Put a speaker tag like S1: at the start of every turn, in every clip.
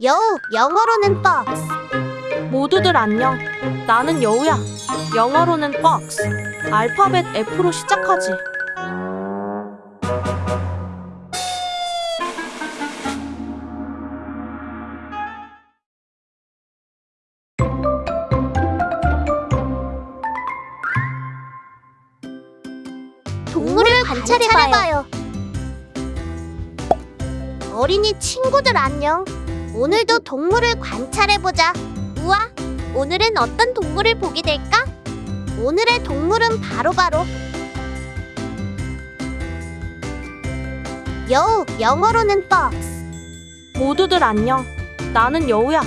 S1: 여우, 영어로는 박스.
S2: 모두들 안녕. 나는 여우야. 영어로는 box. 알파벳 F로 시작하지.
S1: 동물을 관찰해봐요. 어린이 친구들 안녕. 오늘도 동물을 관찰해보자. 우와, 오늘은 어떤 동물을 보게 될까? 오늘의 동물은 바로바로 여우, 영어로는 박스.
S2: 모두들 안녕. 나는 여우야.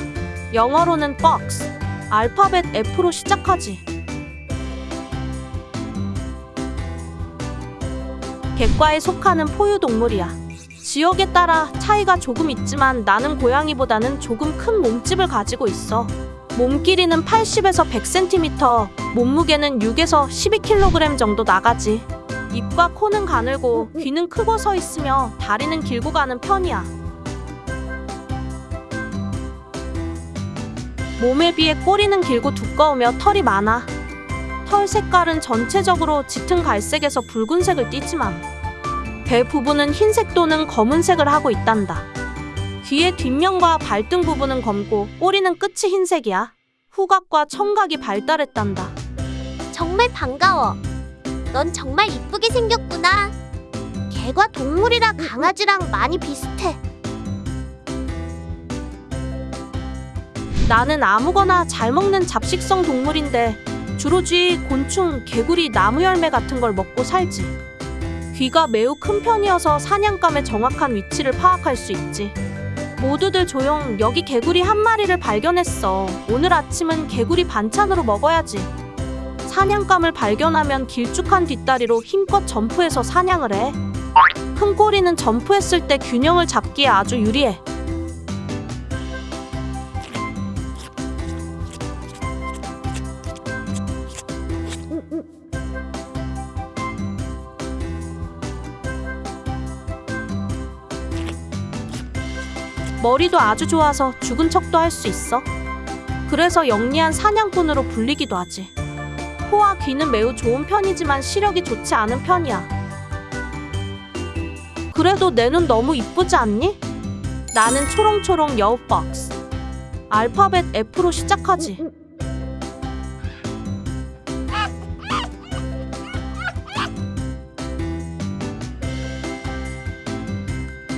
S2: 영어로는 box. 알파벳 F로 시작하지. 객과에 속하는 포유동물이야. 지역에 따라 차이가 조금 있지만 나는 고양이보다는 조금 큰 몸집을 가지고 있어. 몸 길이는 80에서 100cm, 몸무게는 6에서 12kg 정도 나가지. 입과 코는 가늘고 귀는 크고 서 있으며 다리는 길고 가는 편이야. 몸에 비해 꼬리는 길고 두꺼우며 털이 많아. 털 색깔은 전체적으로 짙은 갈색에서 붉은색을 띠지만 배 부분은 흰색 또는 검은색을 하고 있단다. 귀의 뒷면과 발등 부분은 검고 꼬리는 끝이 흰색이야. 후각과 청각이 발달했단다.
S1: 정말 반가워. 넌 정말 이쁘게 생겼구나. 개가 동물이라 강아지랑 많이 비슷해.
S2: 나는 아무거나 잘 먹는 잡식성 동물인데 주로 쥐, 곤충, 개구리, 나무 열매 같은 걸 먹고 살지. 귀가 매우 큰 편이어서 사냥감의 정확한 위치를 파악할 수 있지. 모두들 조용. 여기 개구리 한 마리를 발견했어. 오늘 아침은 개구리 반찬으로 먹어야지. 사냥감을 발견하면 길쭉한 뒷다리로 힘껏 점프해서 사냥을 해. 큰 꼬리는 점프했을 때 균형을 잡기에 아주 유리해. 머리도 아주 좋아서 죽은 척도 할 수 있어. 그래서 영리한 사냥꾼으로 불리기도 하지. 코와 귀는 매우 좋은 편이지만 시력이 좋지 않은 편이야. 그래도 내 눈 너무 이쁘지 않니? 나는 초롱초롱 여우 박스. 알파벳 F로 시작하지.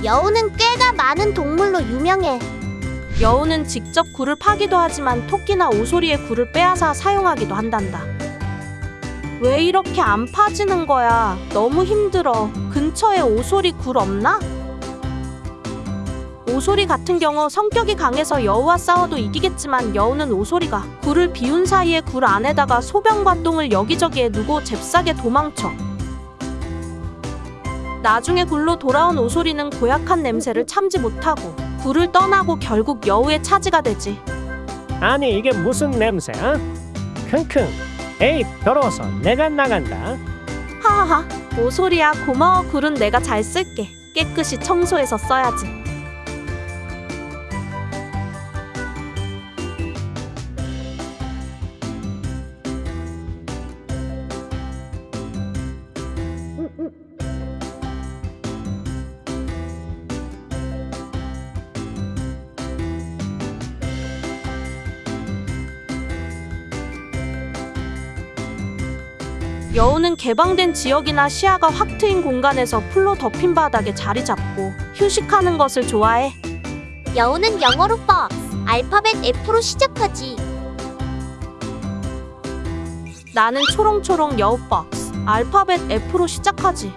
S1: 여우는 꾀가 많은 동물로 유명해.
S2: 여우는 직접 굴을 파기도 하지만 토끼나 오소리의 굴을 빼앗아 사용하기도 한단다. 왜 이렇게 안 파지는 거야? 너무 힘들어. 근처에 오소리 굴 없나? 오소리 같은 경우 성격이 강해서 여우와 싸워도 이기겠지만 여우는 오소리가 굴을 비운 사이에 굴 안에다가 소변과 똥을 여기저기에 누고 잽싸게 도망쳐. 나중에 굴로 돌아온 오소리는 고약한 냄새를 참지 못하고 굴을 떠나고 결국 여우의 차지가 되지.
S3: 아니 이게 무슨 냄새야? 킁킁. 에이 더러워서 내가 나간다.
S2: 하하하. 오소리야 고마워. 굴은 내가 잘 쓸게. 깨끗이 청소해서 써야지 여우는 개방된 지역이나 시야가 확 트인 공간에서 풀로 덮인 바닥에 자리 잡고 휴식하는 것을 좋아해
S1: 여우는 영어로 박스. 알파벳 F로 시작하지.
S2: 나는 초롱초롱 여우 박스 알파벳 F로 시작하지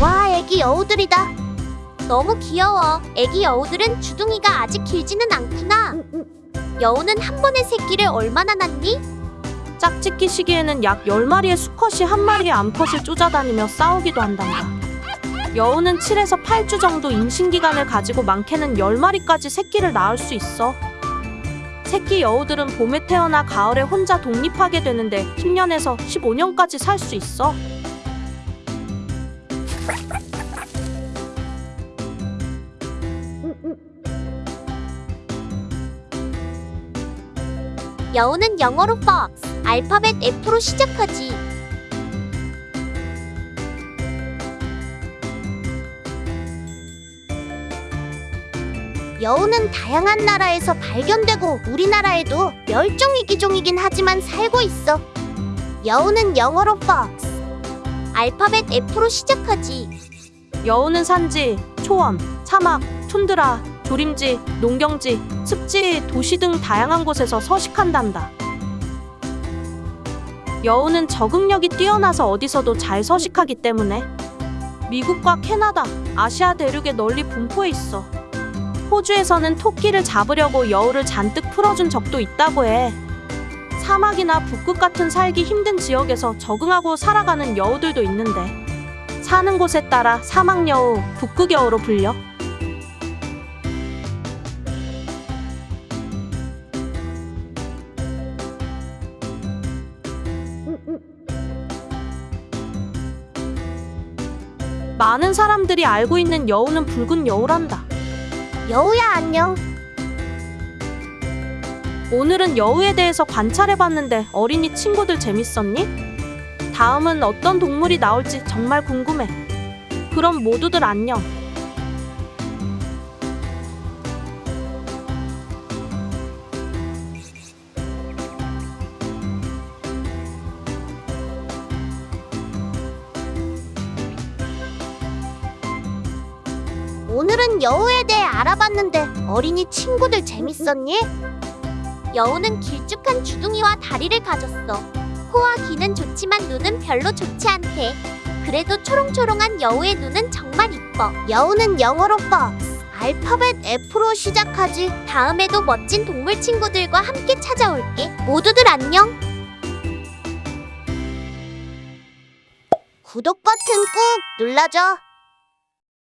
S1: 와, 애기 여우들이다. 너무 귀여워. 애기 여우들은 주둥이가 아직 길지는 않구나. 여우는 한 번에 새끼를 얼마나 낳니?
S2: 짝짓기 시기에는 약 10마리의 수컷이 한 마리의 암컷을 쫓아다니며 싸우기도 한단다. 여우는 7에서 8주 정도 임신기간을 가지고 많게는 10마리까지 새끼를 낳을 수 있어. 새끼 여우들은 봄에 태어나 가을에 혼자 독립하게 되는데 10년에서 15년까지 살 수 있어.
S1: 여우는 영어로 fox, 알파벳 F로 시작하지. 여우는 다양한 나라에서 발견되고 우리나라에도 멸종위기종이긴 하지만 살고 있어. 여우는 영어로 fox, 알파벳 F로 시작하지.
S2: 여우는 산지, 초원, 사막, 툰드라, 조림지, 농경지, 습지, 도시 등 다양한 곳에서 서식한단다. 여우는 적응력이 뛰어나서 어디서도 잘 서식하기 때문에 미국과 캐나다, 아시아 대륙에 널리 분포해 있어. 호주에서는 토끼를 잡으려고 여우를 잔뜩 풀어준 적도 있다고 해. 사막이나 북극 같은 살기 힘든 지역에서 적응하고 살아가는 여우들도 있는데 사는 곳에 따라 사막여우, 북극여우로 불려. 많은 사람들이 알고 있는 여우는 붉은 여우란다.
S1: 여우야 안녕.
S2: 오늘은 여우에 대해서 관찰해봤는데 어린이 친구들 재밌었니? 다음은 어떤 동물이 나올지 정말 궁금해. 그럼 모두들 안녕.
S1: 오늘은 여우에 대해 알아봤는데 어린이 친구들 재밌었니? 여우는 길쭉한 주둥이와 다리를 가졌어. 코와 귀는 좋지만 눈은 별로 좋지 않대. 그래도 초롱초롱한 여우의 눈은 정말 이뻐. 여우는 영어로 fox, 알파벳 F로 시작하지. 다음에도 멋진 동물 친구들과 함께 찾아올게. 모두들 안녕. 구독 버튼 꾹 눌러줘.